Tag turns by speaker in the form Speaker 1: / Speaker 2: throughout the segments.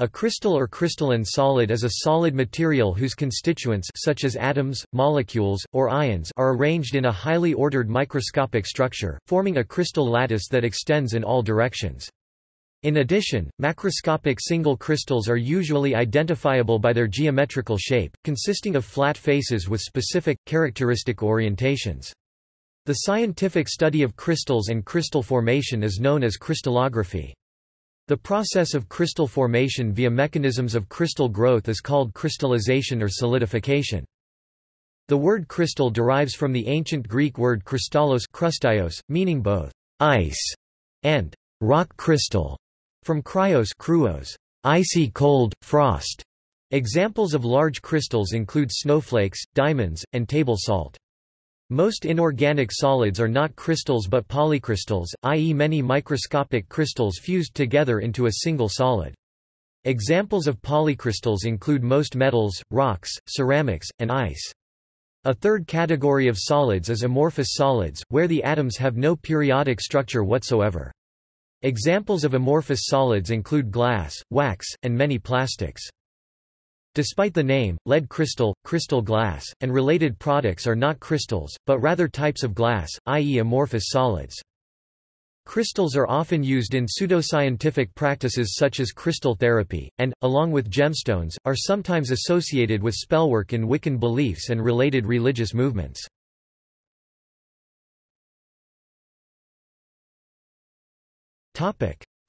Speaker 1: A crystal or crystalline solid is a solid material whose constituents such as atoms, molecules, or ions are arranged in a highly ordered microscopic structure, forming a crystal lattice that extends in all directions. In addition, macroscopic single crystals are usually identifiable by their geometrical shape, consisting of flat faces with specific, characteristic orientations. The scientific study of crystals and crystal formation is known as crystallography. The process of crystal formation via mechanisms of crystal growth is called crystallization or solidification. The word crystal derives from the ancient Greek word kristallos krustios, meaning both ice and rock crystal, from cryos kruos, icy cold, frost. Examples of large crystals include snowflakes, diamonds, and table salt. Most inorganic solids are not crystals but polycrystals, i.e. many microscopic crystals fused together into a single solid. Examples of polycrystals include most metals, rocks, ceramics, and ice. A third category of solids is amorphous solids, where the atoms have no periodic structure whatsoever. Examples of amorphous solids include glass, wax, and many plastics. Despite the name, lead crystal, crystal glass, and related products are not crystals, but rather types of glass, i.e. amorphous solids. Crystals are often used in pseudoscientific practices such as crystal therapy, and, along with gemstones, are sometimes associated with spellwork in Wiccan beliefs and related religious movements.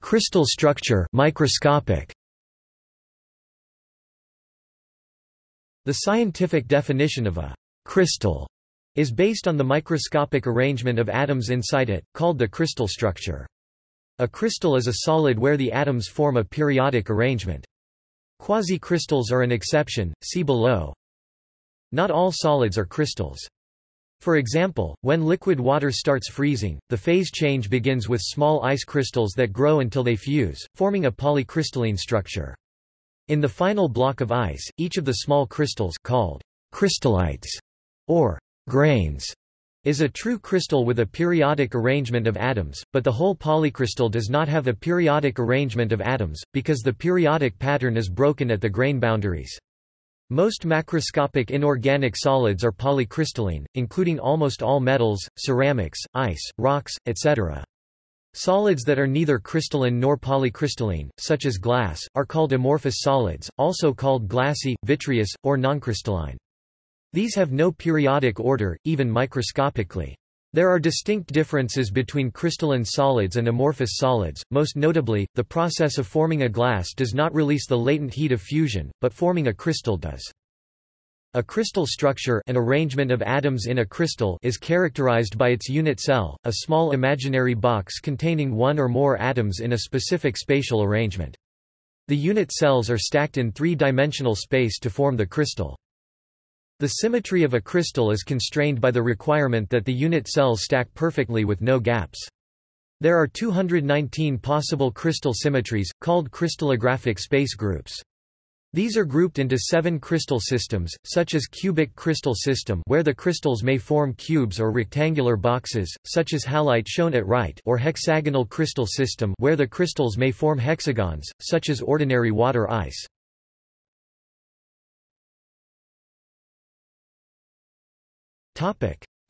Speaker 1: Crystal structure microscopic. The scientific definition of a crystal is based on the microscopic arrangement of atoms inside it, called the crystal structure. A crystal is a solid where the atoms form a periodic arrangement. Quasicrystals are an exception, see below. Not all solids are crystals. For example, when liquid water starts freezing, the phase change begins with small ice crystals that grow until they fuse, forming a polycrystalline structure. In the final block of ice, each of the small crystals called crystallites or grains is a true crystal with a periodic arrangement of atoms, but the whole polycrystal does not have a periodic arrangement of atoms, because the periodic pattern is broken at the grain boundaries. Most macroscopic inorganic solids are polycrystalline, including almost all metals, ceramics, ice, rocks, etc. Solids that are neither crystalline nor polycrystalline, such as glass, are called amorphous solids, also called glassy, vitreous, or noncrystalline. These have no periodic order, even microscopically. There are distinct differences between crystalline solids and amorphous solids, most notably, the process of forming a glass does not release the latent heat of fusion, but forming a crystal does. A crystal structure an arrangement of atoms in a crystal is characterized by its unit cell, a small imaginary box containing one or more atoms in a specific spatial arrangement. The unit cells are stacked in three-dimensional space to form the crystal. The symmetry of a crystal is constrained by the requirement that the unit cells stack perfectly with no gaps. There are 219 possible crystal symmetries, called crystallographic space groups. These are grouped into seven crystal systems, such as cubic crystal system where the crystals may form cubes or rectangular boxes, such as halite shown at right or hexagonal crystal system where the crystals may form hexagons, such as ordinary water ice.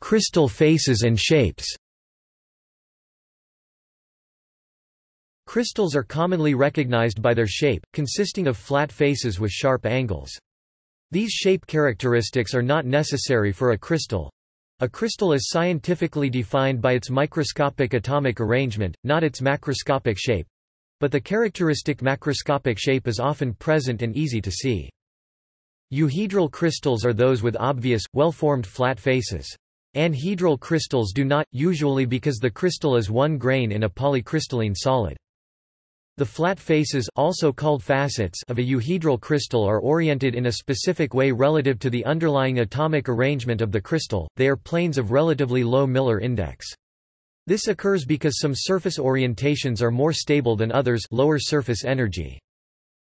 Speaker 1: Crystal faces and shapes Crystals are commonly recognized by their shape, consisting of flat faces with sharp angles. These shape characteristics are not necessary for a crystal. A crystal is scientifically defined by its microscopic atomic arrangement, not its macroscopic shape. But the characteristic macroscopic shape is often present and easy to see. Euhedral crystals are those with obvious, well-formed flat faces. Anhedral crystals do not, usually because the crystal is one grain in a polycrystalline solid. The flat faces also called facets of a euhedral crystal are oriented in a specific way relative to the underlying atomic arrangement of the crystal, they are planes of relatively low Miller index. This occurs because some surface orientations are more stable than others lower surface energy.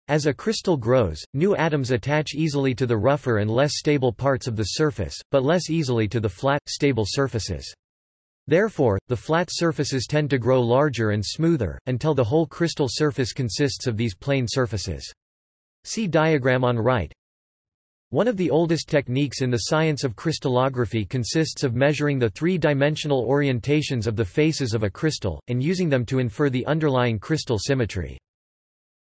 Speaker 1: As a crystal grows, new atoms attach easily to the rougher and less stable parts of the surface, but less easily to the flat, stable surfaces. Therefore, the flat surfaces tend to grow larger and smoother, until the whole crystal surface consists of these plane surfaces. See diagram on right. One of the oldest techniques in the science of crystallography consists of measuring the three-dimensional orientations of the faces of a crystal, and using them to infer the underlying crystal symmetry.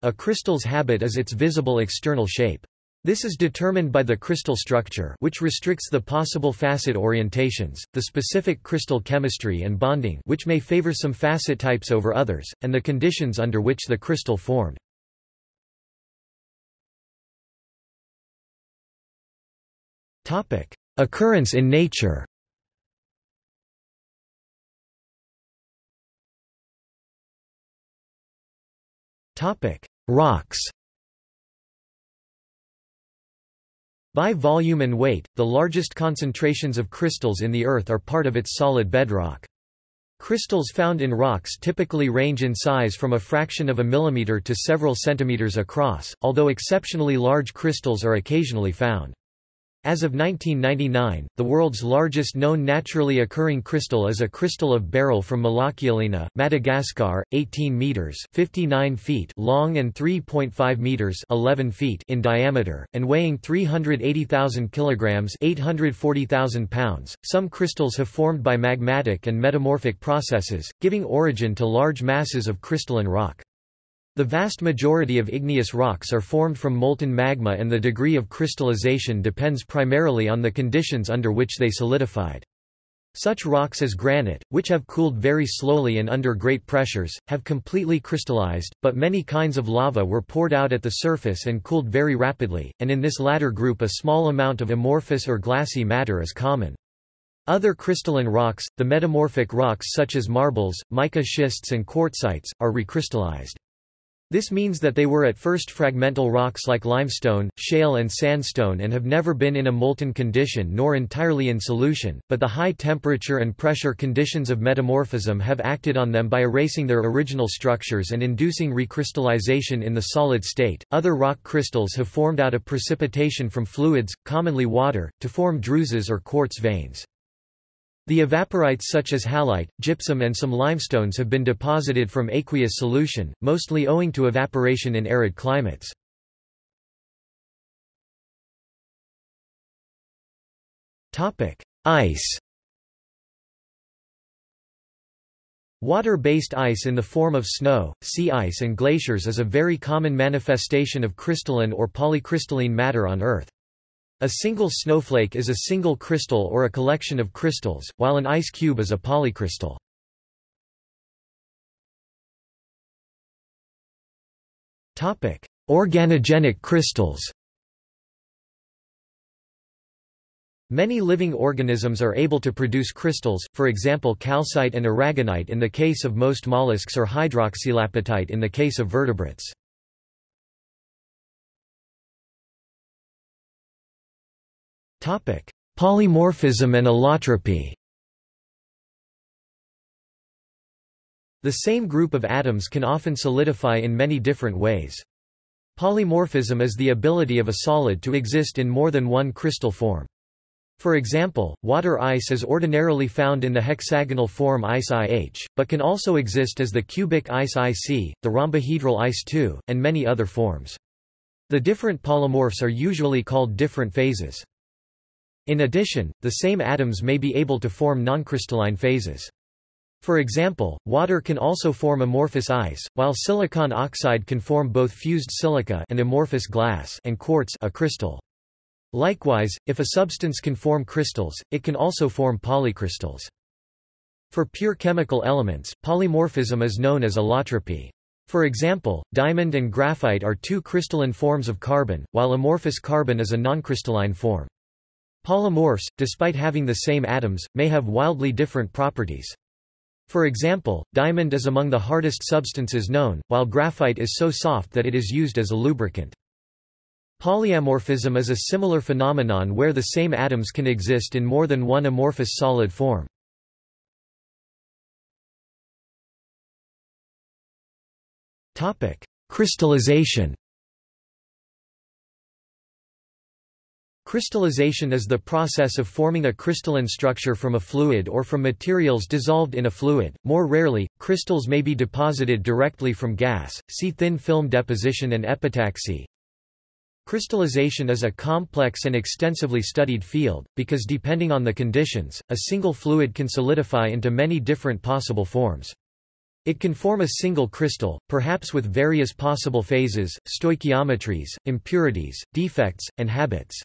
Speaker 1: A crystal's habit is its visible external shape. This is determined by the crystal structure which restricts the possible facet orientations, the specific crystal chemistry and bonding which may favor some facet types over others, and the conditions under which the crystal formed. Occurrence in nature. Rocks By volume and weight, the largest concentrations of crystals in the Earth are part of its solid bedrock. Crystals found in rocks typically range in size from a fraction of a millimeter to several centimeters across, although exceptionally large crystals are occasionally found. As of 1999, the world's largest known naturally occurring crystal is a crystal of beryl from Malakialina, Madagascar, 18 meters (59 feet) long and 3.5 meters (11 feet) in diameter, and weighing 380,000 kilograms (840,000 pounds). Some crystals have formed by magmatic and metamorphic processes, giving origin to large masses of crystalline rock. The vast majority of igneous rocks are formed from molten magma and the degree of crystallization depends primarily on the conditions under which they solidified. Such rocks as granite, which have cooled very slowly and under great pressures, have completely crystallized, but many kinds of lava were poured out at the surface and cooled very rapidly, and in this latter group a small amount of amorphous or glassy matter is common. Other crystalline rocks, the metamorphic rocks such as marbles, mica schists and quartzites, are recrystallized. This means that they were at first fragmental rocks like limestone, shale and sandstone and have never been in a molten condition nor entirely in solution, but the high temperature and pressure conditions of metamorphism have acted on them by erasing their original structures and inducing recrystallization in the solid state. Other rock crystals have formed out of precipitation from fluids, commonly water, to form druses or quartz veins. The evaporites such as halite, gypsum and some limestones have been deposited from aqueous solution, mostly owing to evaporation in arid climates. Ice Water-based ice in the form of snow, sea ice and glaciers is a very common manifestation of crystalline or polycrystalline matter on Earth. A single snowflake is a single crystal or a collection of crystals, while an ice cube is a polycrystal. Organogenic crystals Many living organisms are able to produce crystals, for example calcite and aragonite in the case of most mollusks or hydroxylapatite in the case of vertebrates. Polymorphism and allotropy The same group of atoms can often solidify in many different ways. Polymorphism is the ability of a solid to exist in more than one crystal form. For example, water ice is ordinarily found in the hexagonal form ice IH, but can also exist as the cubic ice IC, the rhombohedral ice II, and many other forms. The different polymorphs are usually called different phases. In addition, the same atoms may be able to form noncrystalline phases. For example, water can also form amorphous ice, while silicon oxide can form both fused silica and amorphous glass and quartz a crystal. Likewise, if a substance can form crystals, it can also form polycrystals. For pure chemical elements, polymorphism is known as allotropy. For example, diamond and graphite are two crystalline forms of carbon, while amorphous carbon is a noncrystalline form. Polymorphs, despite having the same atoms, may have wildly different properties. For example, diamond is among the hardest substances known, while graphite is so soft that it is used as a lubricant. Polyamorphism is a similar phenomenon where the same atoms can exist in more than one amorphous solid form. Crystallization Crystallization is the process of forming a crystalline structure from a fluid or from materials dissolved in a fluid. More rarely, crystals may be deposited directly from gas. See thin film deposition and epitaxy. Crystallization is a complex and extensively studied field, because depending on the conditions, a single fluid can solidify into many different possible forms. It can form a single crystal, perhaps with various possible phases, stoichiometries, impurities, defects, and habits.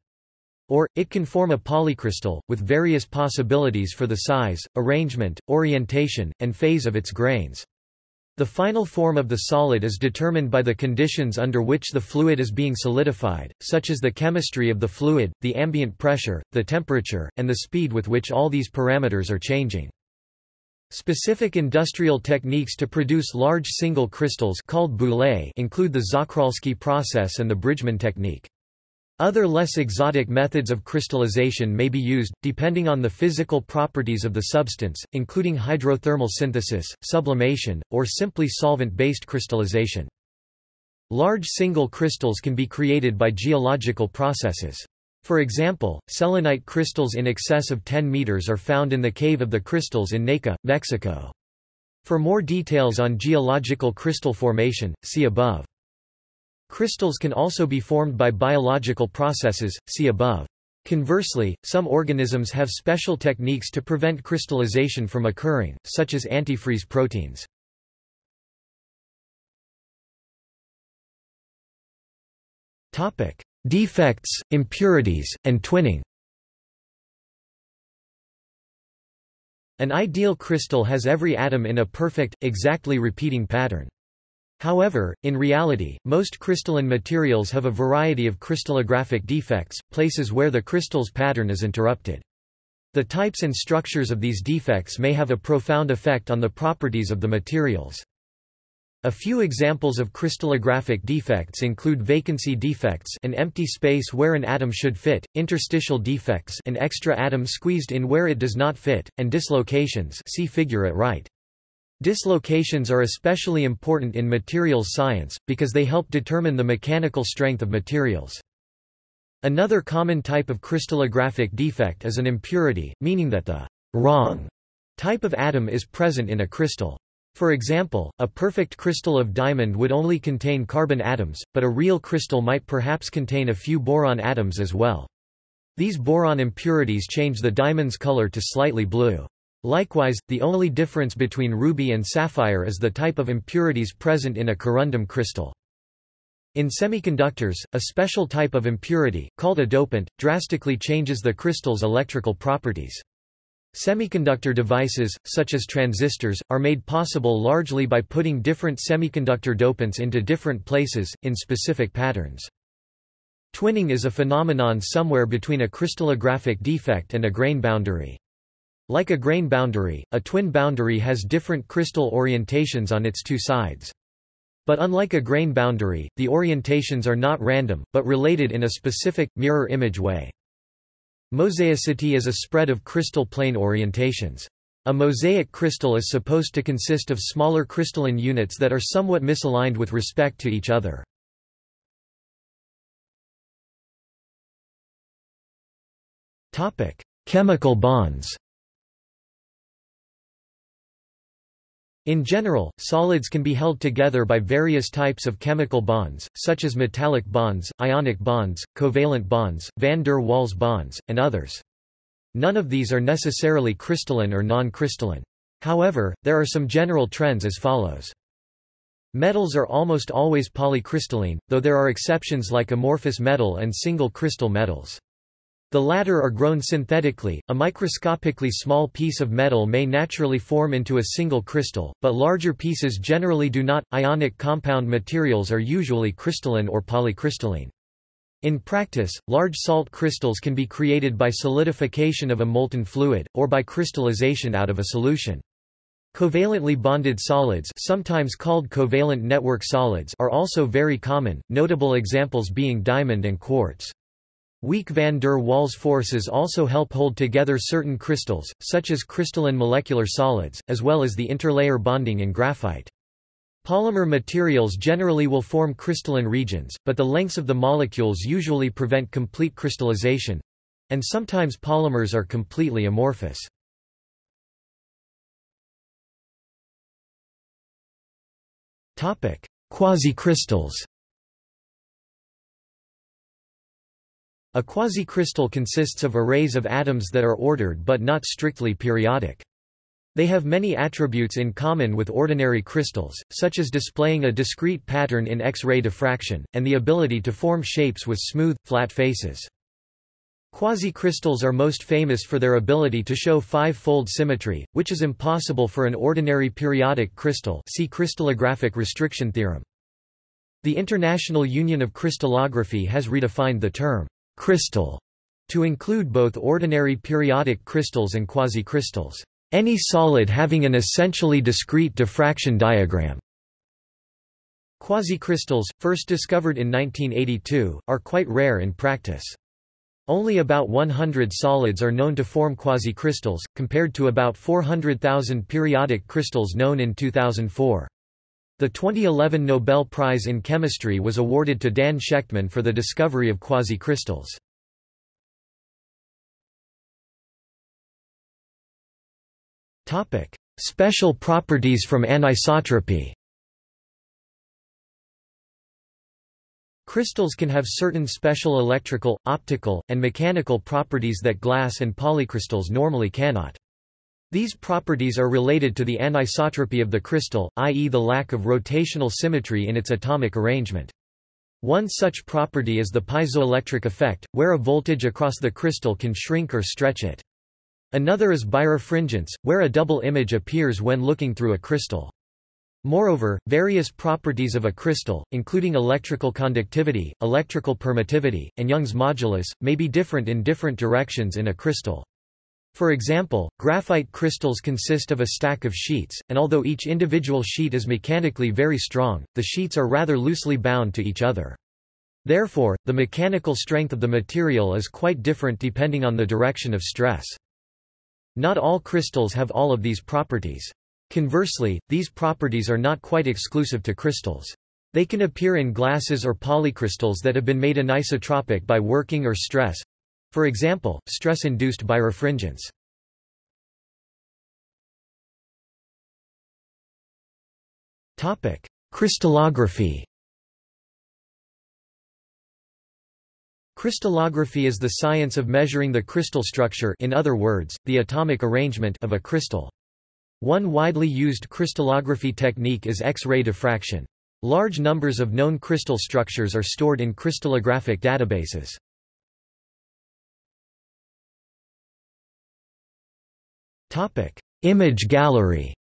Speaker 1: Or, it can form a polycrystal, with various possibilities for the size, arrangement, orientation, and phase of its grains. The final form of the solid is determined by the conditions under which the fluid is being solidified, such as the chemistry of the fluid, the ambient pressure, the temperature, and the speed with which all these parameters are changing. Specific industrial techniques to produce large single crystals called boules include the Czochralski process and the Bridgman technique. Other less exotic methods of crystallization may be used, depending on the physical properties of the substance, including hydrothermal synthesis, sublimation, or simply solvent-based crystallization. Large single crystals can be created by geological processes. For example, selenite crystals in excess of 10 meters are found in the Cave of the Crystals in Naica, Mexico. For more details on geological crystal formation, see above. Crystals can also be formed by biological processes, see above. Conversely, some organisms have special techniques to prevent crystallization from occurring, such as antifreeze proteins. Defects, impurities, and twinning An ideal crystal has every atom in a perfect, exactly repeating pattern. However, in reality, most crystalline materials have a variety of crystallographic defects, places where the crystal's pattern is interrupted. The types and structures of these defects may have a profound effect on the properties of the materials. A few examples of crystallographic defects include vacancy defects an empty space where an atom should fit, interstitial defects an extra atom squeezed in where it does not fit, and dislocations see figure at right. Dislocations are especially important in materials science, because they help determine the mechanical strength of materials. Another common type of crystallographic defect is an impurity, meaning that the wrong type of atom is present in a crystal. For example, a perfect crystal of diamond would only contain carbon atoms, but a real crystal might perhaps contain a few boron atoms as well. These boron impurities change the diamond's color to slightly blue. Likewise, the only difference between ruby and sapphire is the type of impurities present in a corundum crystal. In semiconductors, a special type of impurity, called a dopant, drastically changes the crystal's electrical properties. Semiconductor devices, such as transistors, are made possible largely by putting different semiconductor dopants into different places, in specific patterns. Twinning is a phenomenon somewhere between a crystallographic defect and a grain boundary. Like a grain boundary, a twin boundary has different crystal orientations on its two sides. But unlike a grain boundary, the orientations are not random, but related in a specific, mirror image way. Mosaicity is a spread of crystal plane orientations. A mosaic crystal is supposed to consist of smaller crystalline units that are somewhat misaligned with respect to each other. Chemical bonds In general, solids can be held together by various types of chemical bonds, such as metallic bonds, ionic bonds, covalent bonds, van der Waals bonds, and others. None of these are necessarily crystalline or non-crystalline. However, there are some general trends as follows. Metals are almost always polycrystalline, though there are exceptions like amorphous metal and single crystal metals. The latter are grown synthetically. A microscopically small piece of metal may naturally form into a single crystal, but larger pieces generally do not. Ionic compound materials are usually crystalline or polycrystalline. In practice, large salt crystals can be created by solidification of a molten fluid, or by crystallization out of a solution. Covalently bonded solids sometimes called covalent network solids are also very common, notable examples being diamond and quartz. Weak van der Waals forces also help hold together certain crystals, such as crystalline molecular solids, as well as the interlayer bonding in graphite. Polymer materials generally will form crystalline regions, but the lengths of the molecules usually prevent complete crystallization—and sometimes polymers are completely amorphous. Quasicrystals A quasicrystal consists of arrays of atoms that are ordered but not strictly periodic. They have many attributes in common with ordinary crystals, such as displaying a discrete pattern in X-ray diffraction, and the ability to form shapes with smooth, flat faces. Quasicrystals are most famous for their ability to show five-fold symmetry, which is impossible for an ordinary periodic crystal see crystallographic restriction theorem. The International Union of Crystallography has redefined the term crystal to include both ordinary periodic crystals and quasicrystals. Any solid having an essentially discrete diffraction diagram. Quasicrystals, first discovered in 1982, are quite rare in practice. Only about 100 solids are known to form quasicrystals, compared to about 400,000 periodic crystals known in 2004. The 2011 Nobel Prize in Chemistry was awarded to Dan Shechtman for the discovery of quasicrystals. Special properties from anisotropy Crystals can have certain special electrical, optical, and mechanical properties that glass and polycrystals normally cannot. These properties are related to the anisotropy of the crystal, i.e. the lack of rotational symmetry in its atomic arrangement. One such property is the piezoelectric effect, where a voltage across the crystal can shrink or stretch it. Another is birefringence, where a double image appears when looking through a crystal. Moreover, various properties of a crystal, including electrical conductivity, electrical permittivity, and Young's modulus, may be different in different directions in a crystal. For example, graphite crystals consist of a stack of sheets, and although each individual sheet is mechanically very strong, the sheets are rather loosely bound to each other. Therefore, the mechanical strength of the material is quite different depending on the direction of stress. Not all crystals have all of these properties. Conversely, these properties are not quite exclusive to crystals. They can appear in glasses or polycrystals that have been made anisotropic by working or stress. For example, stress-induced birefringence. Crystallography Crystallography is the science of measuring the crystal structure in other words, the atomic arrangement of a crystal. One widely used crystallography technique is X-ray diffraction. Large numbers of known crystal structures are stored in crystallographic databases. Image gallery.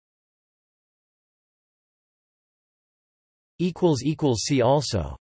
Speaker 1: Equals equals See also